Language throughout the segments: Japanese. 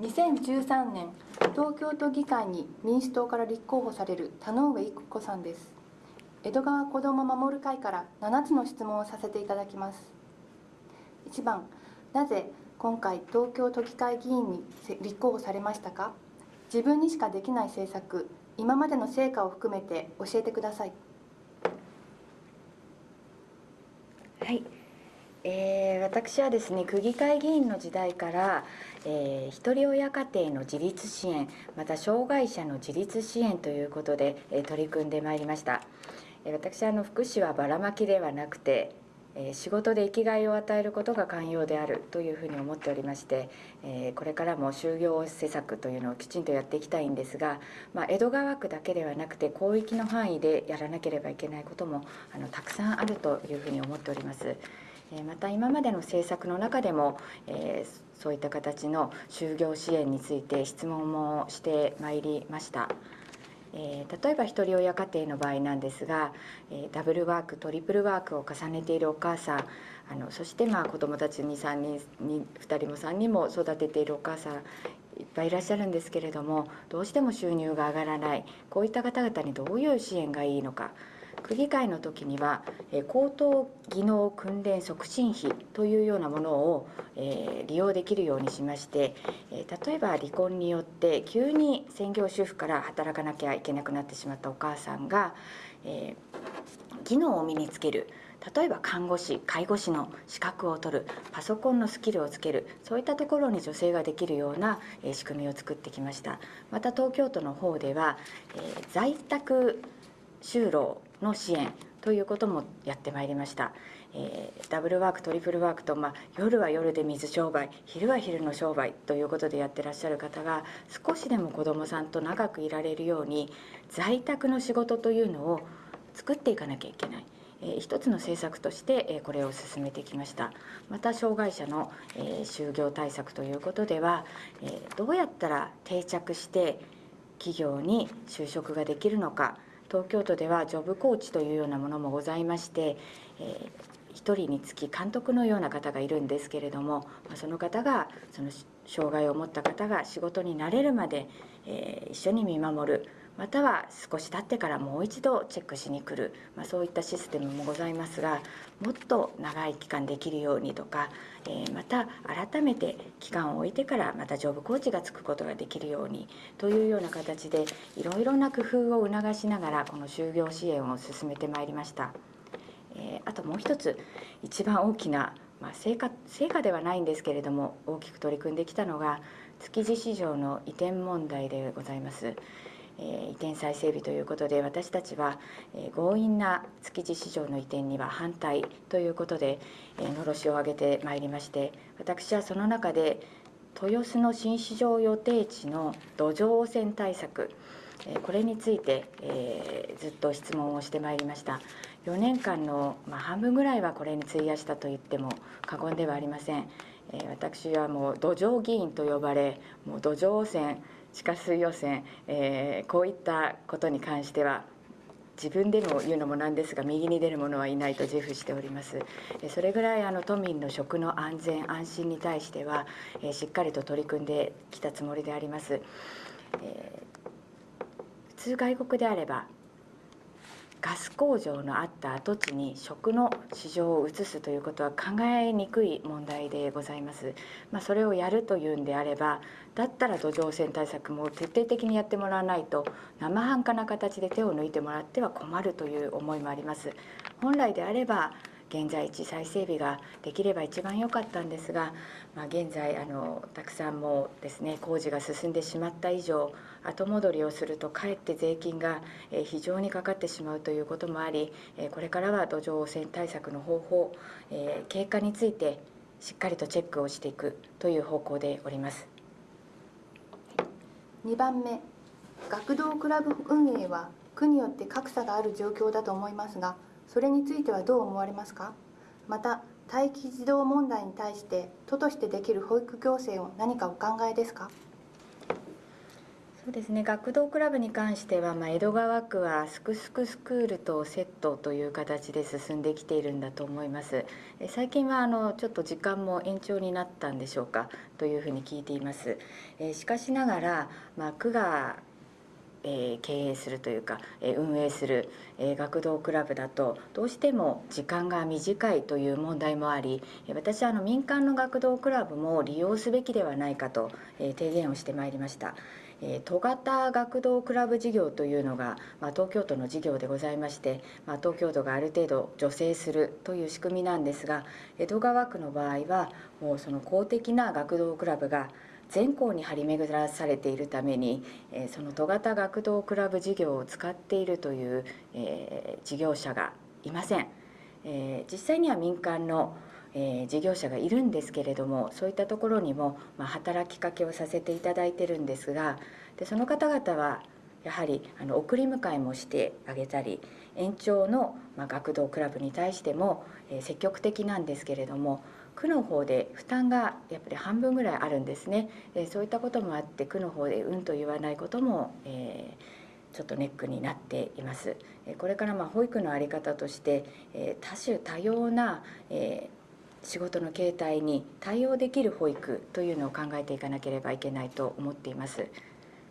2013年東京都議会に民主党から立候補される田上育子さんです。江戸川子ども守る会から7つの質問をさせていただきます。1番なぜ今回東京都議会議員に立候補されましたか？自分にしかできない政策今までの成果を含めて教えてくださいはいえー、私はですね区議会議員の時代から、えー、ひとり親家庭の自立支援また障害者の自立支援ということで、えー、取り組んでまいりました、えー、私あの福祉はばらまきではなくてえ仕事で生きがいを与えることが寛容であるというふうに思っておりまして、えこれからも就業施策というのをきちんとやっていきたいんですが、まあ、江戸川区だけではなくて広域の範囲でやらなければいけないこともあのたくさんあるというふうに思っております。また今までの政策の中でも、えそういった形の就業支援について質問もしてまいりました。えー、例えばひとり親家庭の場合なんですが、えー、ダブルワークトリプルワークを重ねているお母さんあのそしてまあ子どもたちに3人に2人も3人も育てているお母さんいっぱいいらっしゃるんですけれどもどうしても収入が上がらないこういった方々にどういう支援がいいのか区議会の時には高等技能訓練促進費というようなものを利用できるようにしまして例えば離婚によって急に専業主婦から働かなきゃいけなくなってしまったお母さんが技能を身につける例えば看護師介護士の資格を取るパソコンのスキルをつけるそういったところに女性ができるような仕組みを作ってきました。また東京都の方では在宅就労の支援ということもやってまいりました、えー、ダブルワークトリプルワークと、まあ、夜は夜で水商売昼は昼の商売ということでやってらっしゃる方が少しでも子どもさんと長くいられるように在宅の仕事というのを作っていかなきゃいけない。え一つの政策として、えこれを進めてきましたまた障害者の、え就業対策ということでは、えどうやったら定着して企業に就職ができるのか東京都ではジョブコーチというようなものもございまして、えー、1人につき監督のような方がいるんですけれどもその方がその障害を持った方が仕事に慣れるまで、えー、一緒に見守る。または少し経ってからもう一度チェックしに来る、まあ、そういったシステムもございますがもっと長い期間できるようにとか、えー、また改めて期間を置いてからまたジョブコーチがつくことができるようにというような形でいろいろな工夫を促しながらこの就業支援を進めてまいりました。えー、あともう一つ一番大きなまあ、成果成果ではないんですけれども大きく取り組んできたのが築地市場の移転問題でございます。移転再整備ということで私たちは強引な築地市場の移転には反対ということでのろしを上げてまいりまして私はその中で豊洲の新市場予定地の土壌汚染対策これについて、えー、ずっと質問をしてまいりました。4年間の、まあ、半分ぐらいはこれに費やしたと言っても過言ではありません、えー、私はもう土壌議員と呼ばれもう土壌汚染地下水汚染、えー、こういったことに関しては自分でも言うのもなんですが右に出る者はいないと自負しております。それぐらいあの都民の食の安全安心に対しては、え、しっかりと取り組んできたつもりであります、えー、普通外国であればガス工場のあった跡地に食の市場を移すということは考えにくい問題でございます、まあ、それをやるというんであればだったら土壌汚染対策も徹底的にやってもらわないと生半可な形で手を抜いてもらっては困るという思いもあります。本来であれば現在地再整備ができれば一番良かったんですが、まあ、現在あのたくさんもですね工事が進んでしまった以上後戻りをするとかえって税金が非常にかかってしまうということもありこれからは土壌汚染対策の方法経過についてしっかりとチェックをしていくという方向でおります。2番目学童クラブ運営は区によって格差がある状況だと思いますがそれについてはどう思われますか？また待機児童問題に対して都としてできる保育行政を何かお考えですか？そうですね。学童クラブに関しては、まあ、江戸川区はすくすくスクールとセットという形で進んできているんだと思います。最近はあのちょっと時間も延長になったんでしょうかというふうに聞いています。えしかしながら、まあ、区がえ、経営するというか、え、運営する、え、学童クラブだとどうしても時間が短いという問題もあり私はあの民間の学童クラブも利用すべきではないかと、え提言をしてまいりました。え都型学童クラブ事業というのが、まあ、東京都の事業でございまして、まあ、東京都がある程度助成するという仕組みなんですが江戸川区の場合はもうその公的な学童クラブが全校に張り巡らされているために、えその都型学童クラブ事業を使っているという、え事業者がいません、え実際には民間のえ事業者がいるんですけれどもそういったところにも、まあ働きかけをさせていただいてるんですがでその方々はやはりあの送り迎えもしてあげたり延長の、まあ学童クラブに対しても、え積極的なんですけれども区の方で負担がやっぱり半分ぐらいあるんですね、えそういったこともあって区の方でうんと言わないことも、えー、ちょっとネックになっています。これからま保育の在り方として、え多種多様な、え仕事の形態に対応できる保育というのを考えていかなければいけないと思っています。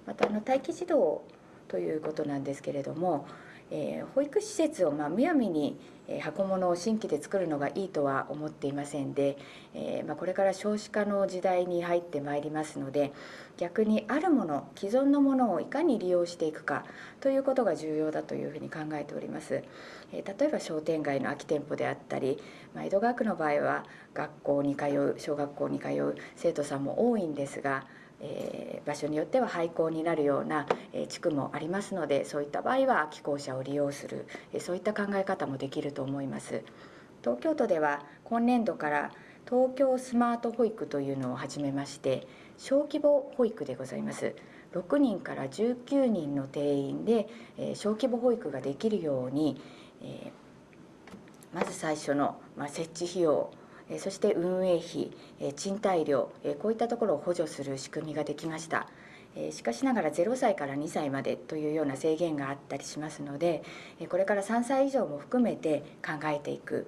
またあの待機児童ということなんですけれどもえー、保育施設をまあむやみにえ箱物を新規で作るのがいいとは思っていませんで、えー、まあ、これから少子化の時代に入ってまいりますので逆にあるもの既存のものをいかに利用していくかということが重要だというふうに考えております、え、例えば商店街の空き店舗であったり、まあ、江戸川区の場合は学校に通う小学校に通う生徒さんも多いんですがえー、場所によっては廃校になるような、えー、地区もありますのでそういった場合は空き校舎を利用する、えー、そういった考え方もできると思います。東京都では今年度から東京スマート保育というのを始めまして小規模保育でございます。6人から19人の定員で、えー、小規模保育ができるように、えー、まず最初の、まあ、設置費用そして運営費賃貸料こういったところを補助する仕組みができましたしかしながら0歳から2歳までというような制限があったりしますのでこれから3歳以上も含めて考えていく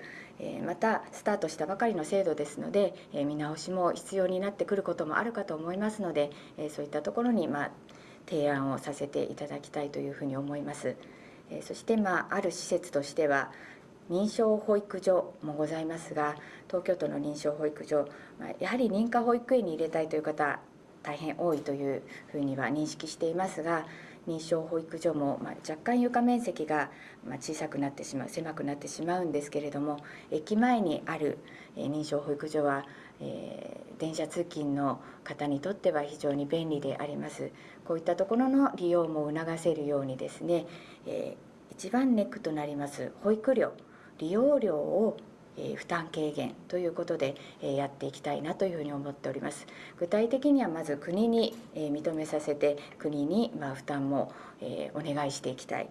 またスタートしたばかりの制度ですので見直しも必要になってくることもあるかと思いますのでそういったところにま提案をさせていただきたいというふうに思います。そしてまあある施設としては認証保育所もございますが東京都の認証保育所やはり認可保育園に入れたいという方大変多いというふうには認識していますが認証保育所も、ま若干床面積が、小さくなってしまう狭くなってしまうんですけれども駅前にある、認証保育所は、え、電車通勤の方にとっては非常に便利であります。こういったところの利用も促せるようにですね、えー、一番ネックとなります保育料。利用料を負担軽減ということでやっていきたいなというふに思っております。具体的にはまず国に認めさせて国に負担もお願いしていきたい。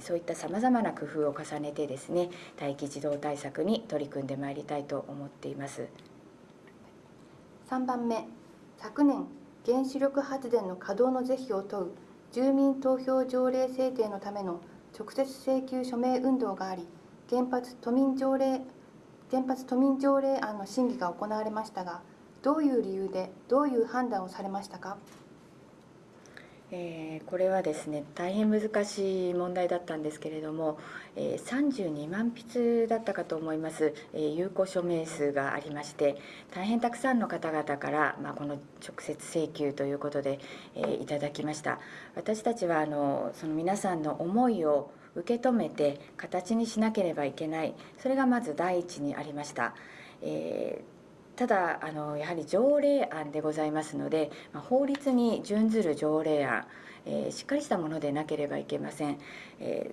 そういったさまざまな工夫を重ねてですね待機児童対策に取り組んでまいりたいと思っています。3番目昨年原子力発電の稼働の是非を問う住民投票条例制定のための直接請求署名運動があり原発都民条例原発都民条例案の審議が行われましたがどういう理由でどういう判断をされましたか？えー、これはですね大変難しい問題だったんですけれども、えー、32万筆だったかと思います、えー、有効署名数がありまして大変たくさんの方々から、まあ、この直接請求ということで、えー、いただきました。私たちはあのその皆さんの思いを受け止めて形にしなければいけない。それがまず第一にありました。えーただあのやはり条例案でございますのでま法律に準ずる条例案、えー、しっかりしたものでなければいけません、え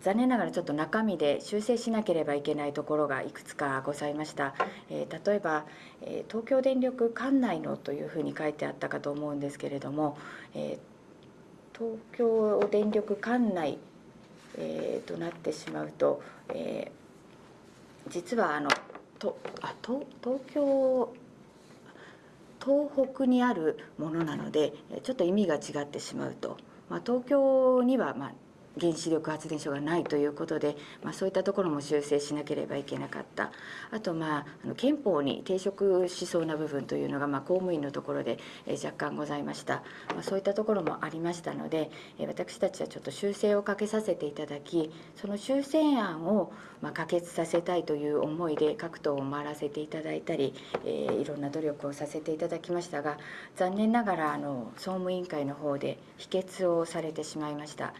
ー、残念ながらちょっと中身で修正しなければいけないところがいくつかございました、えー、例えば、え東京電力管内のというふうに書いてあったかと思うんですけれども、え東京電力管内えー、となってしまうと、えー、実はあのとあと東京東北にあるものなのでちょっと意味が違ってしまうと、まあ、東京にはまあ原子力発電所がないということで、まあ、そういったところも修正しなければいけなかったあと、まあ、あの憲法に抵触しそうな部分というのが、まあ、公務員のところで、え若干ございました、まあ、そういったところもありましたので、え私たちはちょっと修正をかけさせていただきその修正案を、まあ、可決させたいという思いで各党を回らせていただいたり、えー、いろんな努力をさせていただきましたが残念ながらあの総務委員会の方で否決をされてしまいました。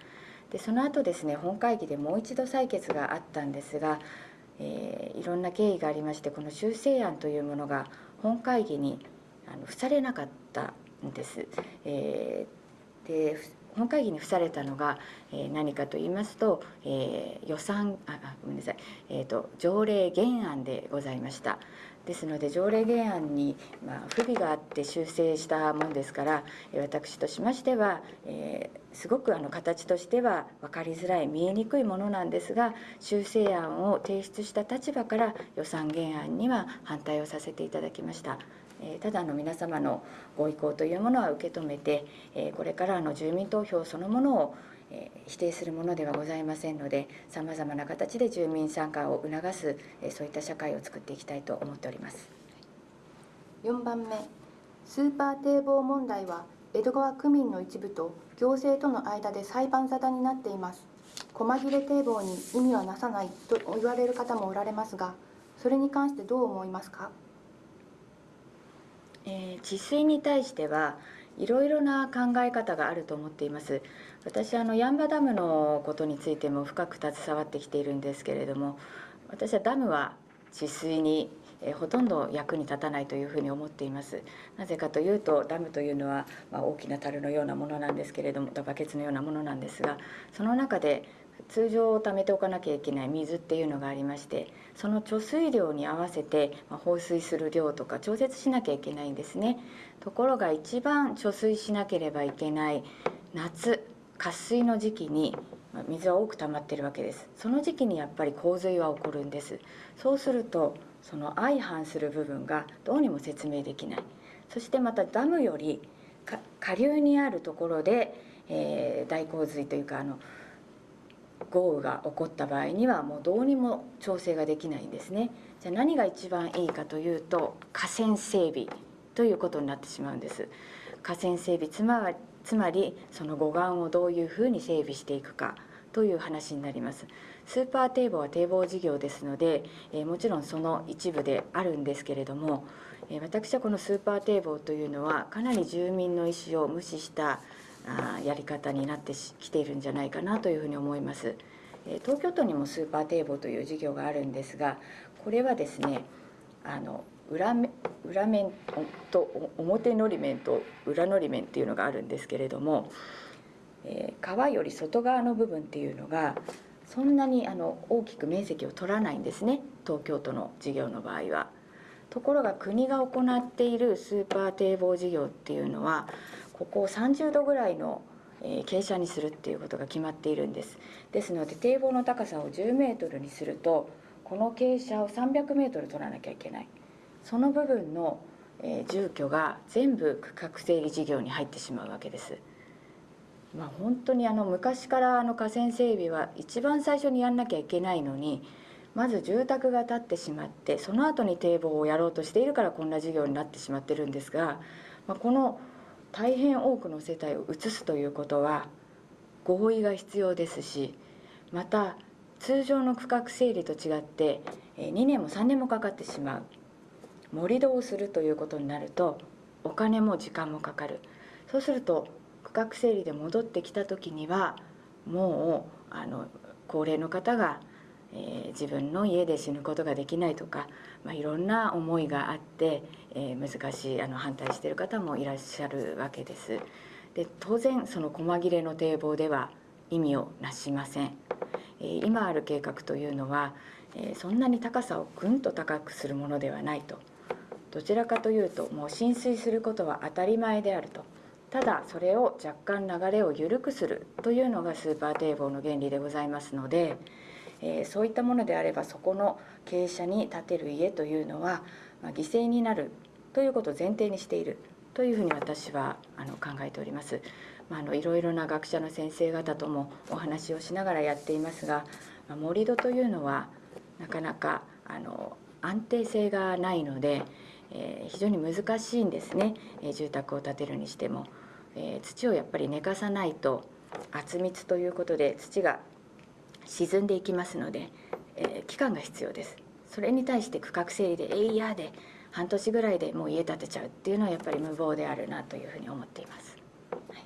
でその後ですね本会議でもう一度採決があったんですが、えー、いろんな経緯がありましてこの修正案というものが本会議にあの付されなかったんです。えー、で本会議に付されたのが、えー、何かと言いますと、えー、予算あごめんなさい、えーと、条例原案でございました。ですので条例原案に、ま、不備があって修正したもんですから私としましては、え、すごくあの形としては分かりづらい見えにくいものなんですが修正案を提出した立場から予算原案には反対をさせていただきました。ただの皆様のご意向というものは受け止めてこれからの住民投票そのものを否定するものではございませんのでさまざまな形で住民参加を促すそういった社会を作っていきたいと思っております。4番目スーパー堤防問題は江戸川区民の一部と行政との間で裁判沙汰になっています。細切れ堤防に意味はなさないと言われる方もおられますがそれに関してどう思いますか？えー、治水に対してはいろいろな考え方があると思っています私あのヤンバダムのことについても深く携わってきているんですけれども私はダムは治水にえほとんど役に立たないというふうに思っています。なぜかというとダムというのは、ま、大きな樽のようなものなんですけれどもバケツのようなものなんですがその中で通常貯めておかなきゃいけない水っていうのがありましてその貯水量に合わせて放水する量とか調節しなきゃいけないんですね。ところが一番貯水しなければいけない夏。渇水の時期に水は多く溜まってるわけです。その時期にやっぱり洪水は起こるんです。そうするとその相反する部分がどうにも説明できない。そしてまたダムより下流にあるところで、えー、大洪水というかあの豪雨が起こった場合にはもうどうにも調整ができないんですね。じゃあ何が一番いいかというと河川整備ということになってしまうんです。河川整備つまりつまりその護岸をどういうふうに整備していくかという話になりますスーパー堤防は堤防事業ですので、え、もちろんその一部であるんですけれども、え、私はこのスーパー堤防というのはかなり住民の意思を無視したあやり方になってきているんじゃないかなというふうに思います。東京都にもスーパー堤防という事業があるんですがこれはですねあの裏面裏面と表のり面と裏のり面っていうのがあるんですけれども、えー、川より外側の部分っていうのがそんなにあの大きく面積を取らないんですね。東京都の事業の場合は。ところが国が行っているスーパー堤防事業っていうのはここを30度ぐらいの傾斜にするっていうことが決まっているんです。ですので堤防の高さを10メートルにするとこの傾斜を300メートル取らなきゃいけない。その部分の住居が全部区画整理事業に入ってしまうわけです。まあ、本当にあの昔からあの河川整備は一番最初にやんなきゃいけないのにまず住宅が建ってしまってその後に堤防をやろうとしているからこんな事業になってしまってるんですが、まあ、この大変多くの世帯を移すということは合意が必要ですしまた通常の区画整理と違って2年も3年もかかってしまう盛り土をするということになるとお金も時間もかかるそうすると区画整理で戻ってきた時にはもうあの高齢の方がえー、自分の家で死ぬことができないとか、まあ、いろんな思いがあって、えー、難しいあの反対している方もいらっしゃるわけです。で当然その細切れの堤防では意味をなしません。えー、今ある計画というのは、えそんなに高さをぐんと高くするものではないと。どちらかというともう浸水することは当たり前であると。ただそれを若干流れを緩くするというのがスーパー堤防の原理でございますので、えー、そういったものであればそこの傾斜に建てる家というのは、まあ、犠牲になるということを前提にしているというふうに私はあの考えております。まあ、あのいろいろな学者の先生方ともお話をしながらやっていますが、まあ、盛り土というのはなかなかあの安定性がないので、えー、非常に難しいんですね、えー、住宅を建てるにしても、えー、土をやっぱり寝かさないと圧密ということで土が沈んでいきますので、え期間が必要です。それに対して区画整理で「えいや」で半年ぐらいでもう家建てちゃうっていうのはやっぱり無謀であるなというふうに思っています。はい、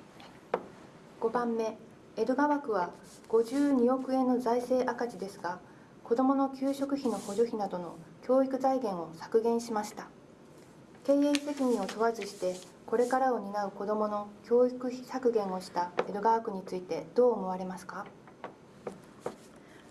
5番目。江戸川区は52億円の財政赤字ですが子どもの給食費の補助費などの教育財源を削減しました。経営責任を問わずしてこれからを担う子どもの教育費削減をした江戸川区についてどう思われますか？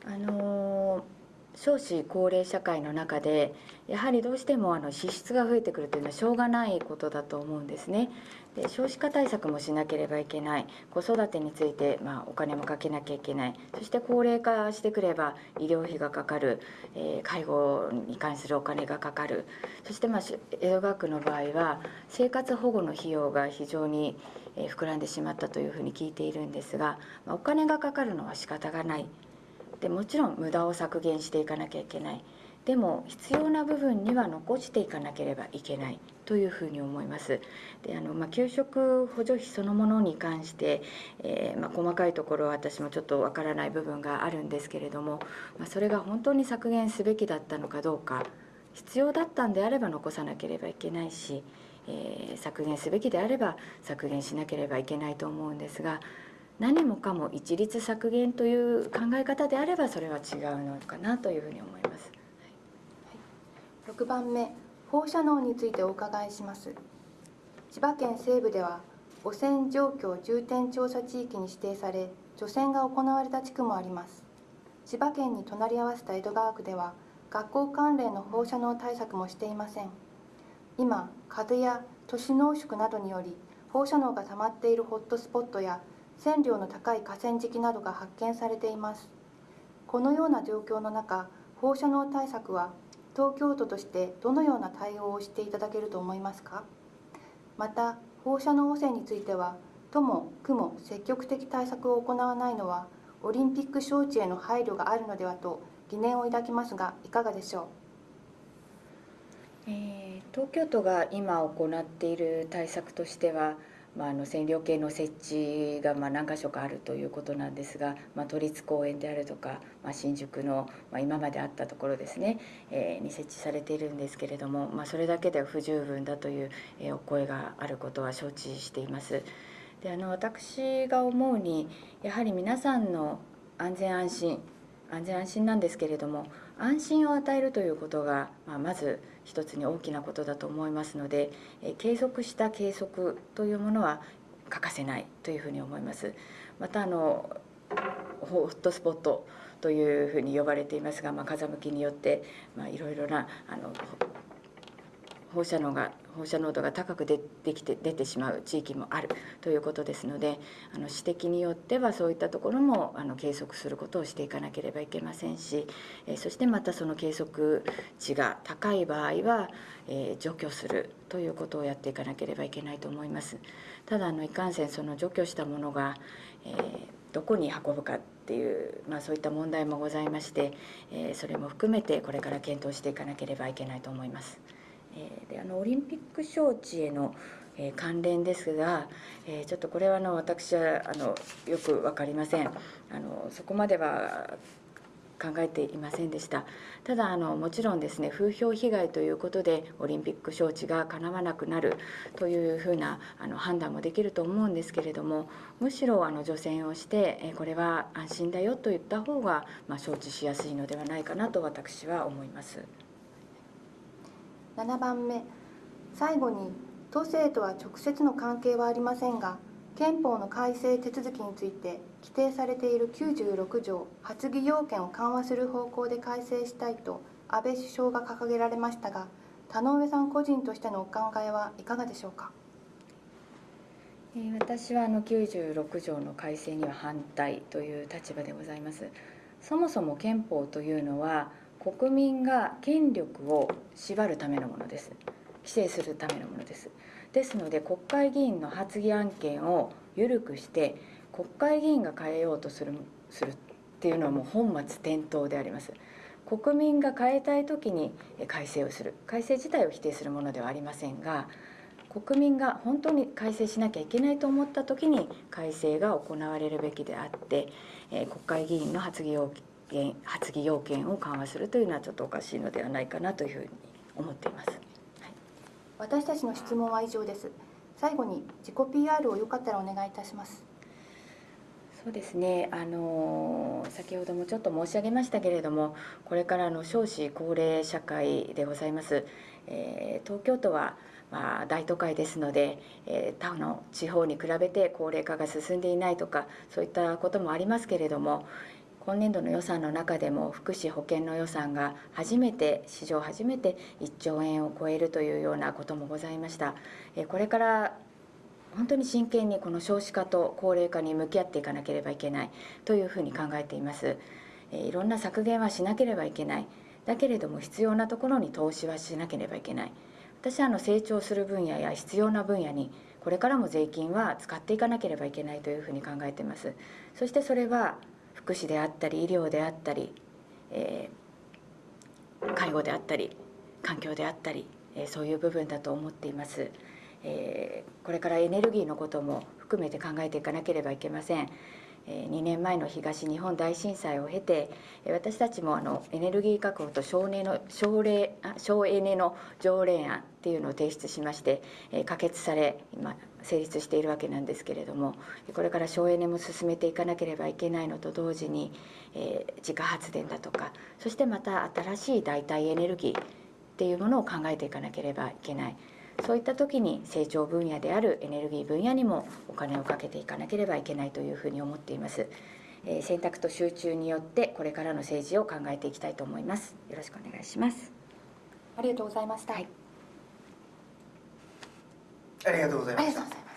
あのー少子高齢社会の中でやはりどうしてもあの支出が増えてくるというのはしょうがないことだと思うんですね。で少子化対策もしなければいけない子育てについて、まあ、お金もかけなきゃいけないそして高齢化してくれば医療費がかかる、えー、介護に関するお金がかかるそして、まあ、江戸川区の場合は生活保護の費用が非常に膨らんでしまったというふうに聞いているんですが、まあ、お金がかかるのは仕方がない。でもちろん無駄を削減していかなきゃいけないでも必要な部分には残していかなければいけないというふうに思います。であのまあ、給食補助費そのものに関して、えー、まあ、細かいところは私もちょっとわからない部分があるんですけれども、まあ、それが本当に削減すべきだったのかどうか必要だったんであれば残さなければいけないし、えー、削減すべきであれば削減しなければいけないと思うんですが何もかも一律削減という考え方であればそれは違うのかなというふうに思います。はい、6番目放射能についてお伺いします。千葉県西部では汚染状況重点調査地域に指定され除染が行われた地区もあります。千葉県に隣り合わせた江戸川区では学校関連の放射能対策もしていません。今風や都市濃縮などにより放射能が溜まっているホットスポットや線量の高い河川敷などが発見されています。このような状況の中放射能対策は東京都としてどのような対応をしていただけると思いますか？また放射能汚染については都も区も積極的対策を行わないのはオリンピック招致への配慮があるのではと疑念を抱きますがいかがでしょう、えー、東京都が今行っている対策としてはまあ、あの線量計の設置がま何箇所かあるということなんですが、まあ、都立公園であるとか、まあ、新宿の、ま、今まであったところですね、えー、に設置されているんですけれども、まあ、それだけでは不十分だという、え、お声があることは承知しています。であの私が思うにやはり皆さんの安全安心安全安心なんですけれども安心を与えるということが、まあ、まず一つに大きなことだと思いますので、え継続した計測というものは欠かせないというふうに思います。またあのホットスポットというふうに呼ばれていますが、まあ、風向きによって、まあ、いろいろなあの放射能が放射濃度が高く出てきて出てしまう地域もあるということですのであの指摘によってはそういったところもあの計測することをしていかなければいけませんし、えそしてまたその計測値が高い場合は、え除去するということをやっていかなければいけないと思います。ただあのいかんせんその除去したものが、えどこに運ぶかっていう、まあ、そういった問題もございまして、えそれも含めてこれから検討していかなければいけないと思います。えー、であのオリンピック招致への、えー、関連ですが、えー、ちょっとこれはあの私はあのよく分かりませんあのそこまでは考えていませんでしたただあのもちろんですね風評被害ということでオリンピック招致がかなわなくなるというふうなあの判断もできると思うんですけれどもむしろあの除染をしてえこれは安心だよと言った方が、まあ、招致しやすいのではないかなと私は思います。7番目。最後に都政とは直接の関係はありませんが憲法の改正手続きについて規定されている96条発議要件を緩和する方向で改正したいと安倍首相が掲げられましたが田上さん個人としてのお考えはいかがでしょうか？私はあの96条の改正には反対という立場でございます。そもそも憲法というのは国民が権力を縛るためのものです。規制するためのものです。ですので国会議員の発議案件を緩くして国会議員が変えようとするするっていうのはもう本末転倒であります。国民が変えたい時に改正をする。改正自体を否定するものではありませんが国民が本当に改正しなきゃいけないと思った時に改正が行われるべきであって、えー国会議員の発議要件発議要件を緩和するというのはちょっとおかしいのではないかなというふうに思っています。私たちの質問は以上です。最後に自己 PR をよかったらお願いいたします。そうですね、あの先ほどもちょっと申し上げましたけれどもこれからの少子高齢社会でございます、えー東京都は、まあ、大都会ですので、えー他の地方に比べて高齢化が進んでいないとかそういったこともありますけれども今年度の予算の中でも福祉保険の予算が初めて史上初めて1兆円を超えるというようなこともございました。これから本当に真剣にこの少子化と高齢化に向き合っていかなければいけない。というふうに考えています、いろんな削減はしなければいけない。だけれども必要なところに投資はしなければいけない。私はあの成長する分野や必要な分野にこれからも税金は使っていかなければいけないというふうに考えています。そしてそれは福祉であったり医療であったり、えー介護であったり環境であったり、えーそういう部分だと思っています、えーこれからエネルギーのことも含めて考えていかなければいけません。えー2年前の東日本大震災を経てえ私たちもあのエネルギー確保と省エネの省令あ省エネの条例案っていうのを提出しまして、えー可決され今成立しているわけなんですけれどもこれから省エネも進めていかなければいけないのと同時に、えー自家発電だとかそしてまた新しい代替エネルギーっていうものを考えていかなければいけない。そういった時に成長分野であるエネルギー分野にもお金をかけていかなければいけないというふうに思っています、えー選択と集中によってこれからの政治を考えていきたいと思います。よろしくお願いします。ありがとうございました、はいありがとうございました。